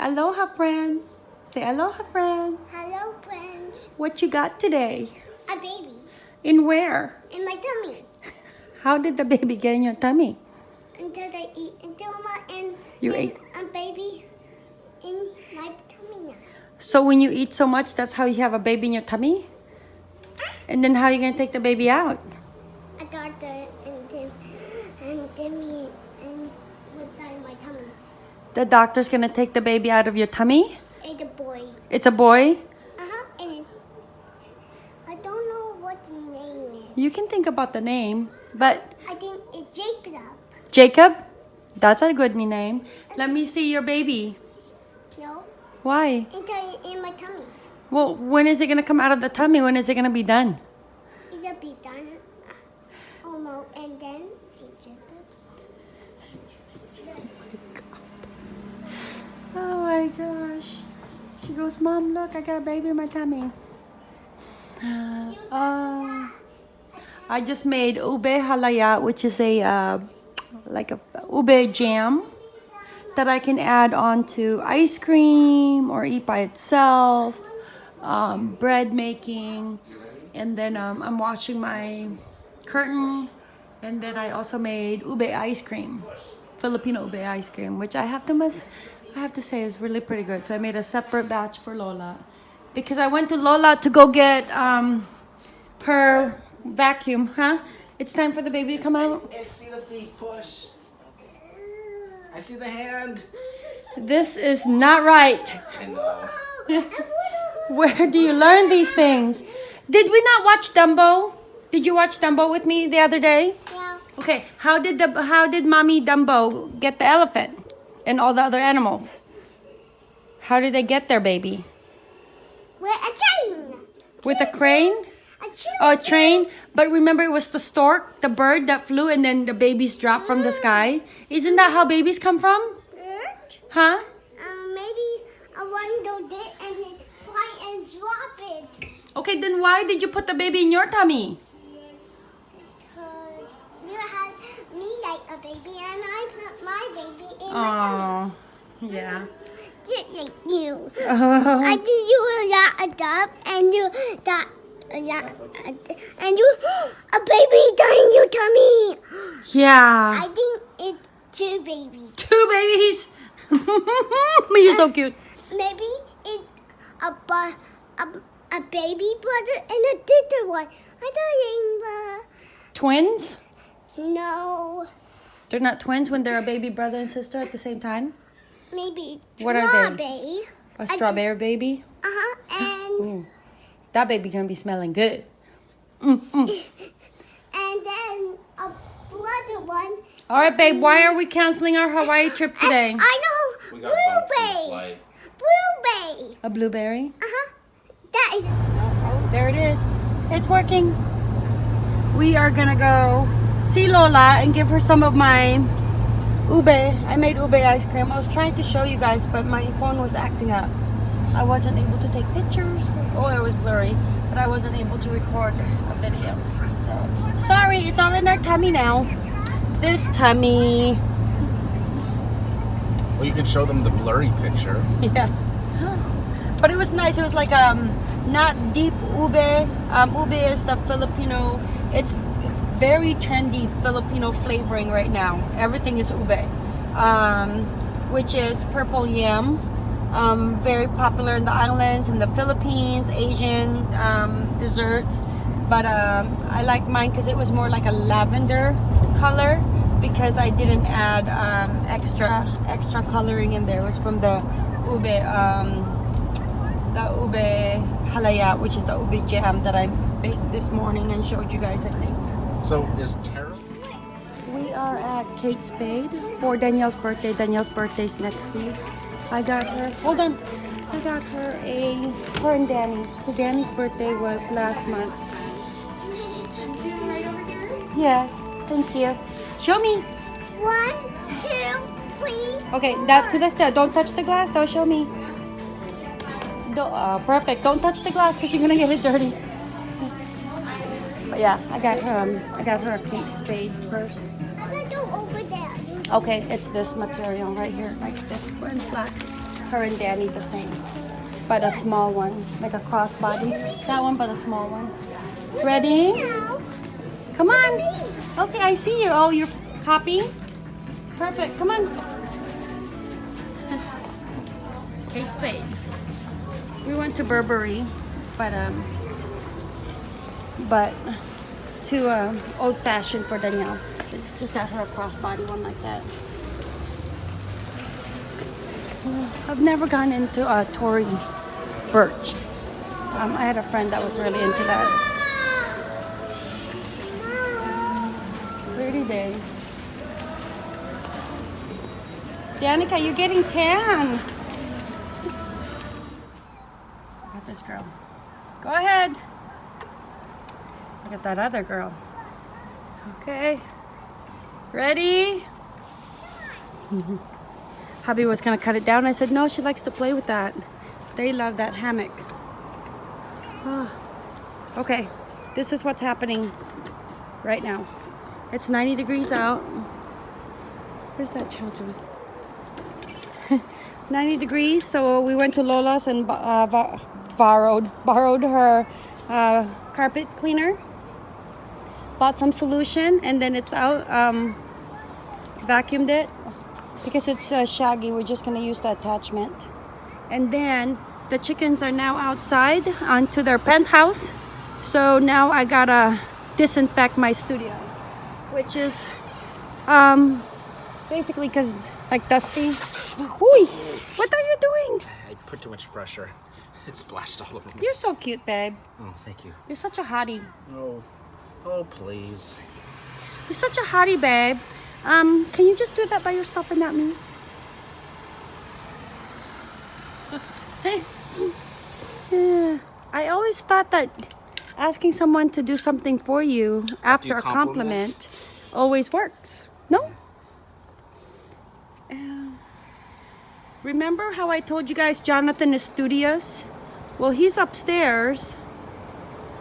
Aloha, friends. Say aloha, friends. Hello, friend. What you got today? A baby In where? in my tummy. How did the baby get in your tummy? Until I eat until my and You and ate- a baby in my tummy now. So when you eat so much, that's how you have a baby in your tummy? And then how are you going to take the baby out? A doctor and then and then me and put that in my tummy. The doctor's going to take the baby out of your tummy? It's a boy. It's a boy? Uh huh. And I don't know what the name is. You can think about the name, but I think it's Jacob. Jacob? That's a good name. Let me see your baby. No, Why? until in my tummy. Well, when is it going to come out of the tummy? When is it going to be done? It'll be done. uh, Almost, and then it's Jacob. Oh my gosh. She goes, Mom, look, I got a baby in my tummy. Uh, I just made ube halaya, which is a uh, like a ube jam that I can add onto ice cream or eat by itself, um, bread making, and then um, I'm washing my curtain, and then I also made ube ice cream, Filipino ube ice cream, which I have to must, I have to say it's really pretty good. So I made a separate batch for Lola, because I went to Lola to go get um, her vacuum, huh? It's time for the baby to come out. And see the feet push. I see the hand. This is not right. I know. Where do you learn these things? Did we not watch Dumbo? Did you watch Dumbo with me the other day? Yeah. Okay, how did the how did mommy Dumbo get the elephant and all the other animals? How did they get there, baby? With a chain. With a crane? A chain. Oh, a train. But remember, it was the stork, the bird that flew, and then the babies dropped from the sky. Isn't that how babies come from? Huh? Um, maybe a one it and fly and drop it. Okay, then why did you put the baby in your tummy? Cause you had me like a baby and I put my baby in my tummy. Oh, yeah. Just like you. Uh-huh. I did you a adopt and you got that yeah, and you a baby in your tummy. Yeah. I think it's two babies. Two babies. You're so cute. Maybe it's a bu- a, a baby brother and a sister one. I thought Twins? it was uh, no. They're not twins when they're a baby brother and sister at the same time? Maybe What are they? strawberry. A strawberry baby? Uh huh. And Ooh, that baby gonna be smelling good. Mm, mm. and then a brother one. All right, babe. Why are we canceling our Hawaii trip today? I know. We got bumped in the Blueberry. Blueberry. A blueberry? Uh huh. That is. Oh, there it is. It's working. We are gonna go see Lola and give her some of my ube. I made ube ice cream. I was trying to show you guys, but my phone was acting up. I wasn't able to take pictures. Oh, it was blurry, but I wasn't able to record a video. So sorry, it's all in our tummy now. This tummy. Well, you can show them the blurry picture. Yeah. But it was nice. It was like um not deep ube. Um, ube is the Filipino. It's, it's very trendy Filipino flavoring right now. Everything is ube, um, which is purple yam. Um, very popular in the islands, in the Philippines, Asian um, desserts. But um, I like mine because it was more like a lavender color because I didn't add um, extra extra coloring in there. It was from the ube um, the ube halaya, which is the ube jam that I baked this morning and showed you guys. I think So is Tara? we are at Kate Spade for Danielle's birthday. Danielle's birthday's next week. I got her. Hold on. I got her a her and Danny. So Danny's birthday was last month. Yeah. Thank you. Show me. One, two, three. Okay, that to the don't touch the glass. Don't show me. Do, uh, perfect. Don't touch the glass because you're gonna get it dirty. Yeah, I got her. Um, I got her a Kate Spade purse. Okay, it's this material right here, like this one black. her and Danny the same, but a small one, like a crossbody. That one, but a small one. Ready? Come on. Okay, I see you. Oh, you're copying? Perfect. Come on. Kate Spade. We went to Burberry, but um, but to um, old fashioned for Danielle. Just- got her a crossbody one like that. I've never gone into a Tory Burch. Um, I had a friend that was really into that. Pretty day. Danica, you're getting tan. Look at that other girl. Okay. Ready? Hubby was gonna cut it down. I said, no, she likes to play with that. They love that hammock. Ah. Okay, this is what's happening right now. It's 90 degrees out. Where's that children? 90 degrees, so we went to Lola's and uh, borrowed borrowed her uh, carpet cleaner. Bought some solution and then it's out. Um, vacuumed it because it's uh, shaggy. We're just gonna use the attachment. And then the chickens are now outside onto their penthouse. So now I gotta disinfect my studio, which is um, basically because like dusty. Ooh, what are you doing? I put too much pressure. It splashed all over me. You're so cute, babe. Oh, thank you. You're such a hottie. Oh, oh, please. You're such a hottie, babe. Um, can you just do that by yourself and not me? Yeah. I always thought that asking someone to do something for you after a compliment? compliment always worked. No? Um, remember how I told you guys Jonathan is studious? Well, he's upstairs,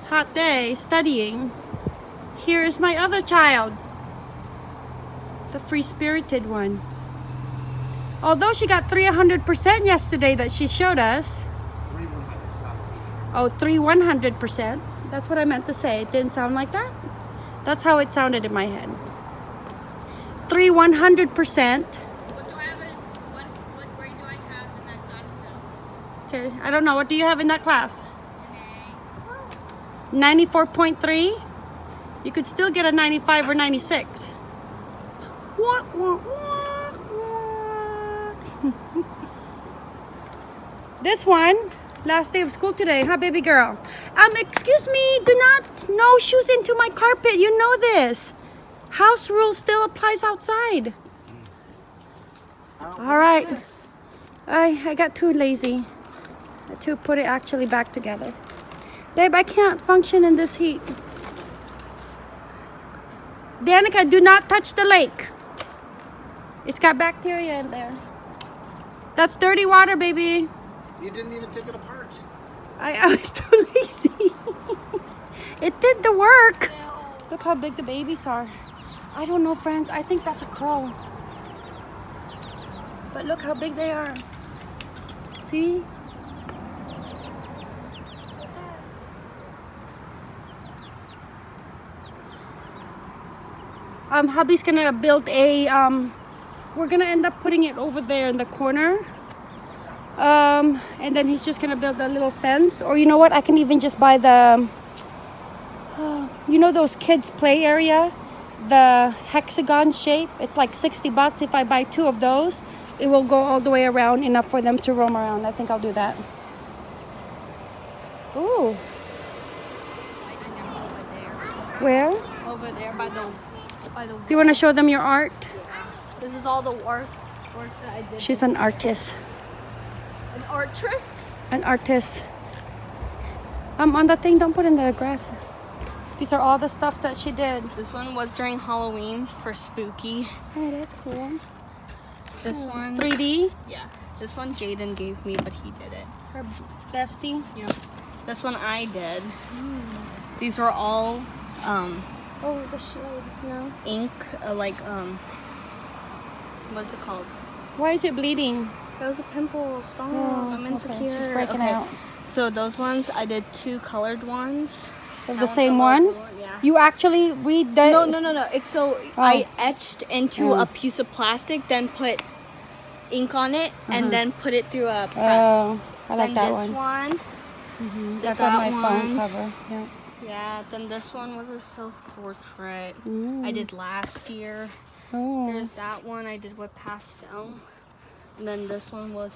hot day, studying. Here is my other child, the free spirited one. Although she got 300% yesterday that she showed us. Oh, three 100%. That's what I meant to say. It didn't sound like that. That's how it sounded in my head. Three 100%. What do I have in, what, what grade do I have in that class now? Okay, I don't know. What do you have in that class? 94.3? You could still get a 95 or 96. Wah, wah, wah, wah. this one, last day of school today, huh, baby girl? Um, excuse me, do not, no shoes into my carpet. You know this. House rule still applies outside. All right. I, I got too lazy to put it actually back together. Babe, I can't function in this heat. Danica, do not touch the lake. It's got bacteria in there. That's dirty water, baby. You didn't even take it apart. I, I was too lazy. it did the work. Look how big the babies are. I don't know, friends. I think that's a crow. But look how big they are. See? Um, hubby's gonna build a, um, we're gonna end up putting it over there in the corner. Um, and then he's just gonna build a little fence. Or you know what? I can even just buy the, um, you know those kids play area? The hexagon shape. It's like 60 bucks. If I buy two of those, it will go all the way around enough for them to roam around. I think I'll do that. Ooh, where? Over there by the, by the. you want to show them your art? This is all the work, work that I did. She's an artist. An artress? An artist. Um, on the thing, don't put in the grass. These are all the stuffs that she did. This one was during Halloween for spooky. Oh, that's cool. This one, 3D. yeah. This one Jaden gave me, but he did it. Her bestie. Yeah. This one I did. These were all um, Oh, the shade. No. ink, uh, like um, what's it called? Why is it bleeding? That was a pimple. Stop. Oh, I'm okay. Insecure. breaking okay. out. So those ones, I did two colored ones. That the same one? Yeah. You actually read the. No, no, no, no. It's so I etched into Oh. a piece of plastic, then put ink on it, and then put it through a press. Oh, I like then that this one. one. Mhm, did That's on my that phone cover. Yeah. Yeah. Then this one was a self-portrait. I Mm. did last year. Oh. There's that one I did with pastel. And then this one was,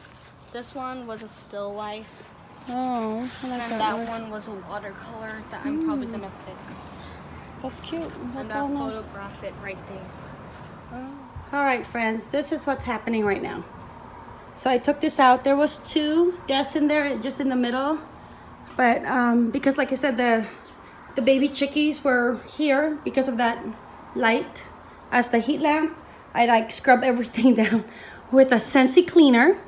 this one was a still life. Oh, like And that, then that one. was a watercolor that I'm probably gonna fix. That's cute. And That's I'll all nice. photograph it right there. All right, friends, this is what's happening right now. So I took this out. There was two desks in there, just in the middle, but um, because, like I said, the the baby chickies were here because of that light as the heat lamp. I like scrub everything down with a Sensi cleaner.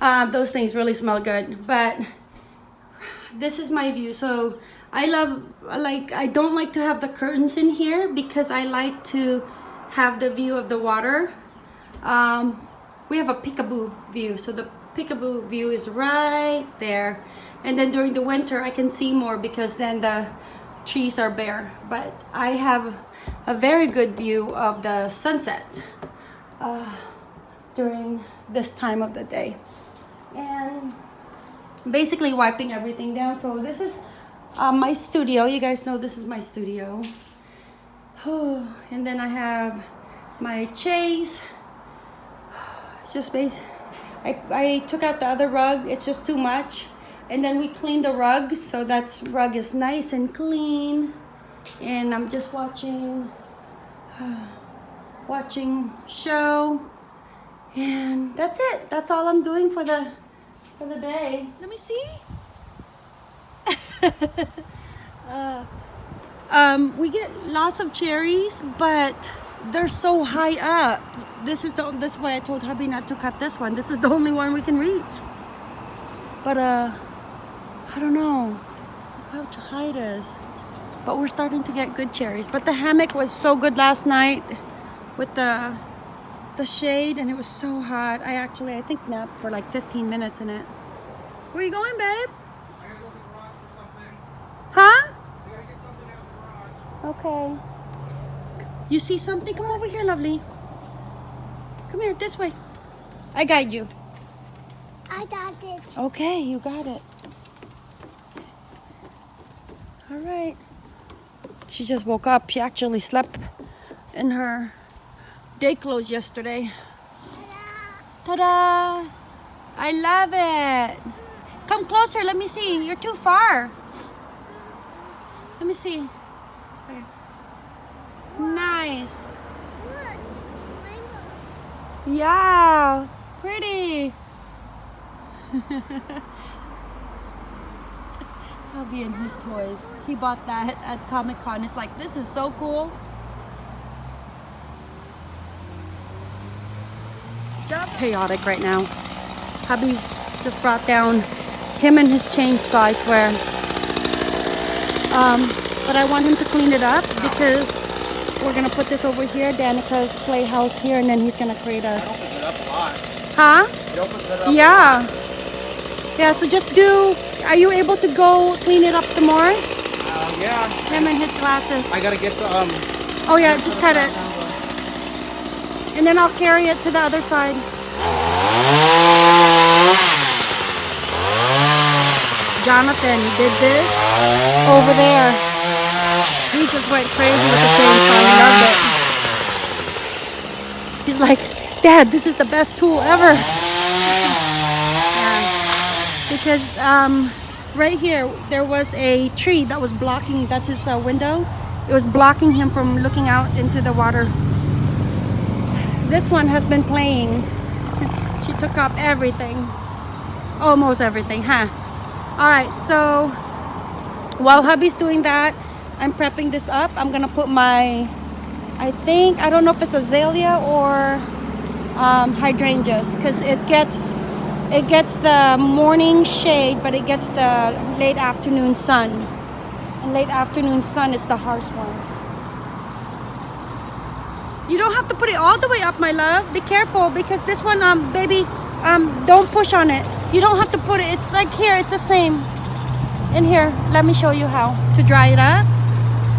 Uh, those things really smell good, but this is my view. So I love like I don't like to have the curtains in here because I like to have the view of the water. Um, we have a peekaboo view, so the peekaboo view is right there. And then during the winter, I can see more because then the trees are bare. But I have a very good view of the sunset uh, during this time of the day. And basically wiping everything down. So this is uh, my studio. You guys know this is my studio. and then I have my chase. It's just base. I, I took out the other rug. It's just too much. And then we clean the rug So that rug is nice and clean. And I'm just watching watching show. And that's it. That's all I'm doing for the for the day. Let me see. uh, um, we get lots of cherries, but they're so high up. This is the that's why I told hubby not to cut this one. This is the only one we can reach. But uh, I don't know how to hide it is. But we're starting to get good cherries. But the hammock was so good last night with the the shade and it was so hot. I actually I think napped for like 15 minutes in it. Where you going, babe? I gotta go to the garage for something. Huh? Okay. You see something? Come over here, lovely. Come here, this way. I guide you. I got it. Okay, you got it. All right. She just woke up. She actually slept in her day clothes yesterday. Ta-da! I love it. Come closer. Let me see. You're too far. Let me see. Okay. Nice. Yeah. Pretty. I'll be in his toys. He bought that at Comic Con. It's like, this is so cool. Chaotic right now. Hubby just brought down him and his chainsaw, I swear. Um, but I want him to clean it up because we're gonna put this over here, Danica's playhouse here, and then he's gonna create a. Opens it up a lot. Huh? It opens it up. Yeah. Yeah, so just do. Are you able to go clean it up some more? Uh, yeah. Him and his glasses. I gotta get the um. Oh, yeah, just cut it. And then I'll carry it to the other side. Jonathan did this over there. He just went crazy with the chainsaw. He loved it. He's like, Dad, this is the best tool ever. Because um, right here, there was a tree that was blocking, that's his uh, window. It was blocking him from looking out into the water. This one has been playing. she took up everything. Almost everything, huh? All right, so while hubby's doing that, I'm prepping this up. I'm gonna put my, I think, I don't know if it's azalea or um, hydrangeas because it gets, it gets the morning shade, but it gets the late afternoon sun. And late afternoon sun is the harsh one. You don't have to put it all the way up, my love. Be careful because this one, um, baby, Um, don't push on it. You don't have to put it. It's like here. It's the same. In here, let me show you how to dry it up.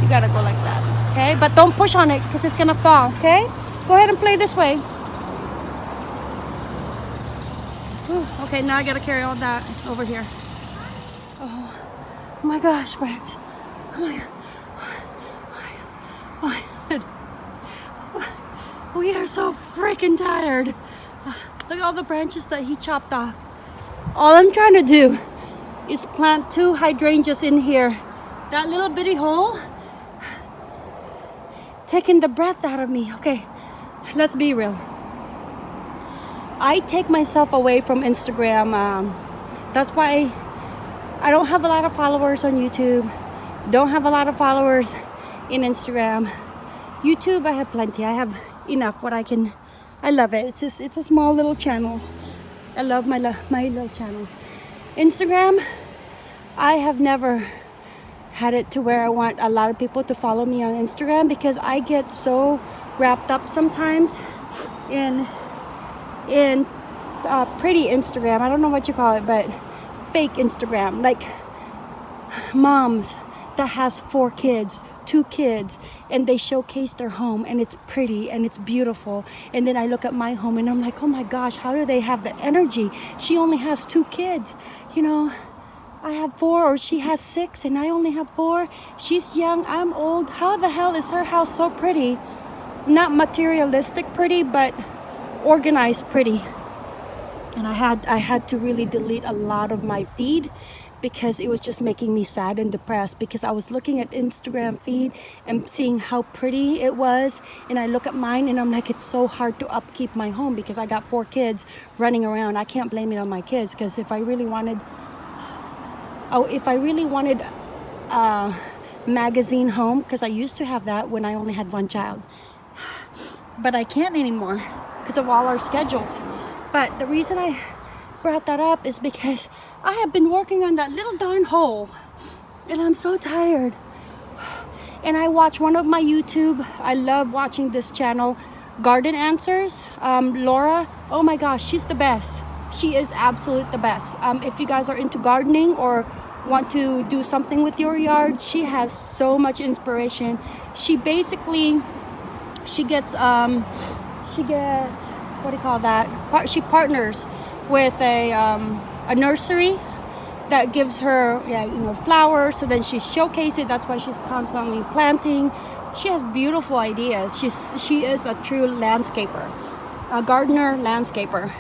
You gotta go like that, okay? But don't push on it because it's gonna fall, okay? Go ahead and play this way. Okay, now I gotta carry all that over here. Oh my gosh, friends. Oh. Oh my god. We are so freaking tired. Look at all the branches that he chopped off. All I'm trying to do is plant two hydrangeas in here. That little bitty hole taking the breath out of me. Okay, let's be real. I take myself away from Instagram. Um, that's why I don't have a lot of followers on YouTube. Don't have a lot of followers in Instagram. YouTube, I have plenty. I have enough what I can. I love it. It's just it's a small little channel. I love my my little channel. Instagram, I have never had it to where I want a lot of people to follow me on Instagram because I get so wrapped up sometimes in in uh, pretty Instagram. I don't know what you call it, but fake Instagram, like moms that has four kids, two kids, and they showcase their home and it's pretty and it's beautiful. And then I look at my home and I'm like, oh my gosh, how do they have the energy? She only has two kids, you know. I have four, or she has six, and I only have four. She's young, I'm old. How the hell is her house so pretty? Not materialistic pretty, but organized pretty. And i had i had to really delete a lot of my feed because it was just making me sad and depressed because i was looking at instagram feed and seeing how pretty it was. And i look at mine and i'm like it's so hard to upkeep my home because i got four kids running around. I can't blame it on my kids because if i really wanted oh if i really wanted a magazine home because i used to have that when i only had one child. But i can't anymore because of all our schedules. But the reason I brought that up is because I have been working on that little darn hole and I'm so tired. And I watch one of my YouTube, I love watching this channel, Garden Answers. Um, Laura, oh my gosh, she's the best. She is absolute the best. Um, if you guys are into gardening or want to do something with your yard, she has so much inspiration. She basically, she gets, um, she gets what do you call that? She partners with a um, a nursery that gives her yeah you know flowers. So then she showcases it. That's why she's constantly planting. She has beautiful ideas. She's she is a true landscaper, a gardener landscaper.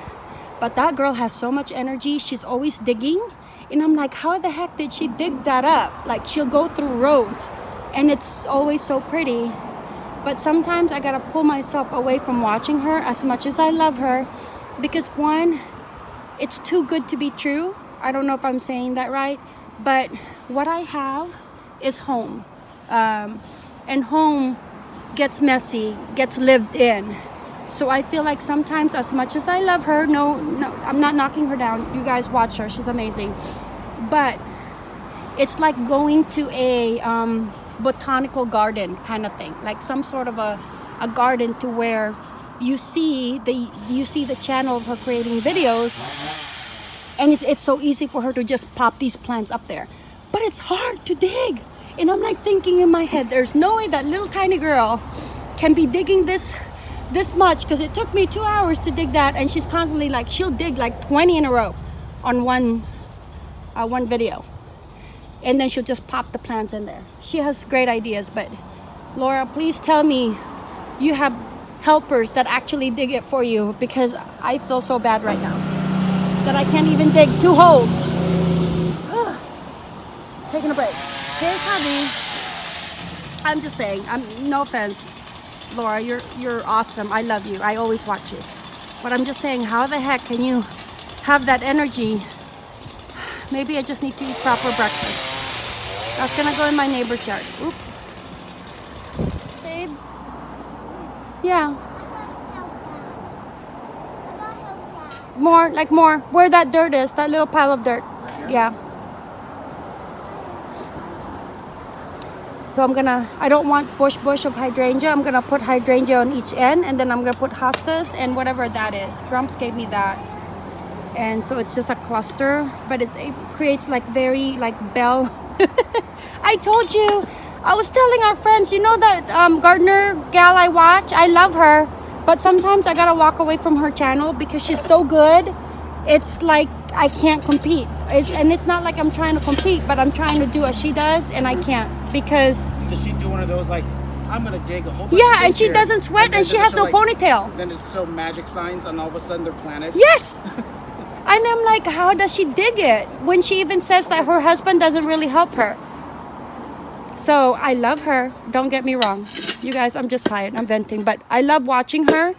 But that girl has so much energy. She's always digging. And I'm like, how the heck did she dig that up? Like she'll go through rows and it's always so pretty but sometimes I gotta pull myself away from watching her as much as I love her because one, it's too good to be true. I don't know if I'm saying that right, but what I have is home. Um, and home gets messy, gets lived in. So I feel like sometimes, as much as I love her, no, no, I'm not knocking her down. You guys watch her; she's amazing. But it's like going to a um, botanical garden kind of thing like some sort of a, a garden to where you see the you see the channel of her creating videos and it's, it's so easy for her to just pop these plants up there. But it's hard to dig and i'm like thinking in my head there's no way that little tiny girl can be digging this this much because it took me two hours to dig that and she's constantly like she'll dig like 20 in a row on one uh, one video and then she'll just pop the plants in there. She has great ideas, but Laura, please tell me you have helpers that actually dig it for you because I feel so bad right now that I can't even dig two holes. Taking a break. Here's Hubby. I'm just saying, I'm no offense, Laura, you're you're awesome. I love you. I always watch you. But I'm just saying, how the heck can you have that energy? Maybe I just need to eat proper breakfast. That's gonna go in my neighbor's yard. Oop. Babe. Yeah. More, like more. Where that dirt is, that little pile of dirt. Yeah. So I'm gonna, I don't want bush bush of hydrangea. I'm gonna put hydrangea on each end and then I'm gonna put hostas and whatever that is. Grumps gave me that. and so it's just a cluster but it creates like very like bell i told you. I was telling our friends you know that um, gardner gal i watch? I love her but sometimes i gotta walk away from her channel because she's so good. It's like i can't compete. It's, and it's not like i'm trying to compete but i'm trying to do what she does and i can't because Does she do one of those like I'm gonna dig a whole bunch yeah and she here," doesn't sweat then and she has no like- ponytail. Then it's so magic signs, and all of a sudden they're planted. Yes. and I'm like, how does she dig it? When she even says that her husband doesn't really help her. So I love her. Don't get me wrong. You guys, I'm just tired. I'm venting. But I love watching her.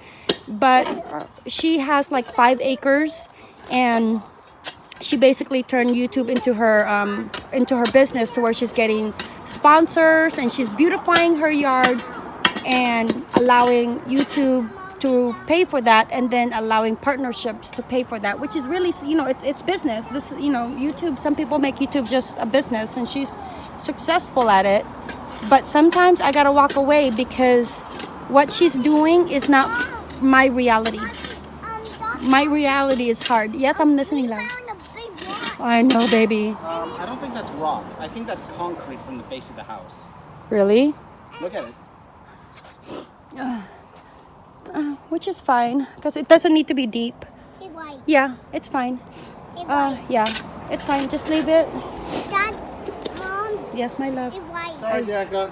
But she has like five acres and she basically turned YouTube into her um, into her business to where she's getting sponsors and she's beautifying her yard and allowing YouTube to pay for that and then allowing partnerships to pay for that which is really you know it, it's business this you know YouTube some people make YouTube just a business and she's successful at it but sometimes I gotta walk away because what she's doing is not my reality my reality is hard yes I'm listening loud found a big rock. I know baby Um, I don't think that's rock. I think that's concrete from the base of the house. really Look at it. Which is fine because it doesn't need to be deep. It's white. yeah it's fine. It's uh yeah it's fine. Just leave it. Dad, Mom, yes my love. Sorry, Danica.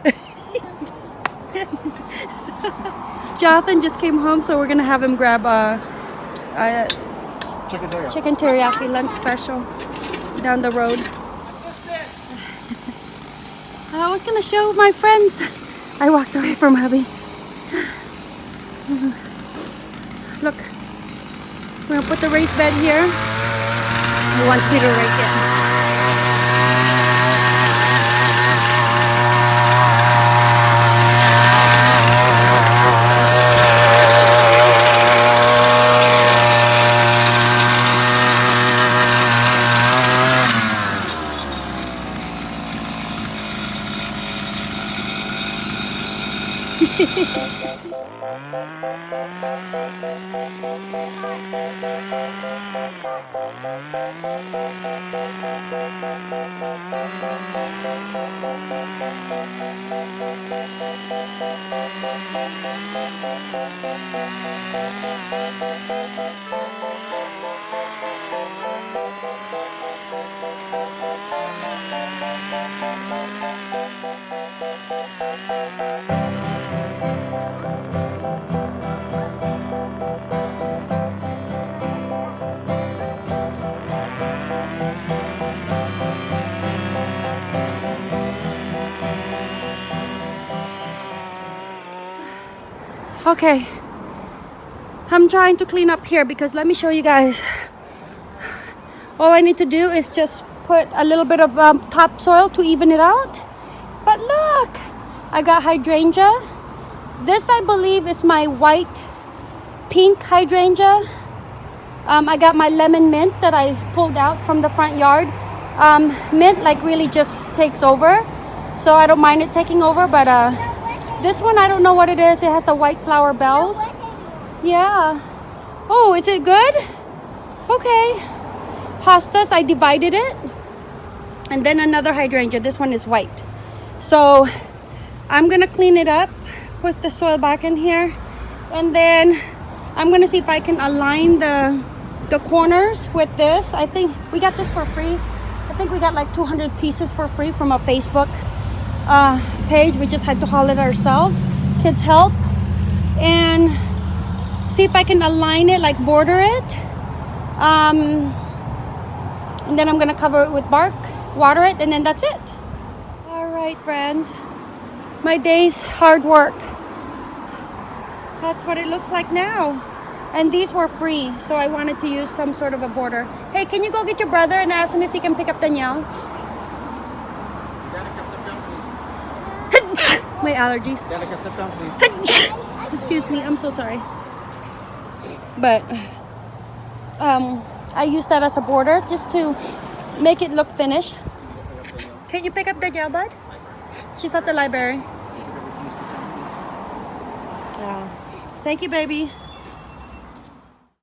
jonathan just came home so we're gonna have him grab a, a Chicken teriyaki. chicken teriyaki lunch special down the road. I was gonna show my friends. I walked away from hubby look we're gonna put the raised bed here. We want peter right there Thank you. Okay. I'm trying to clean up here because let me show you guys. All I need to do is just put a little bit of um, topsoil to even it out. But look, I got hydrangea. This, I believe, is my white pink hydrangea. Um, I got my lemon mint that I pulled out from the front yard. Um, mint like really just takes over, so I don't mind it taking over. But uh, this one, I don't know what it is. It has the white flower bells. Yeah. Oh, is it good? Okay. Hostas, I divided it. And then another hydrangea. This one is white. So I'm gonna clean it up, put the soil back in here, and then I'm gonna see if I can align the the corners with this. I think we got this for free. I think we got like 200 pieces for free from a Facebook uh, page. We just had to haul it ourselves. Kids help and see if I can align it, like border it. Um, and then I'm gonna cover it with bark, water it, and then that's it. All right, friends. My day's hard work. That's what it looks like now. And these were free, so I wanted to use some sort of a border. Hey, can you go get your brother and ask him if he can pick up Danielle? Danica, step down, please. My allergies. Step down, please. Excuse me, I'm so sorry. But um, I use that as a border just to make it look finished. Can you pick up the Danielle, bud? She's at the library. Yeah. Thank you, baby.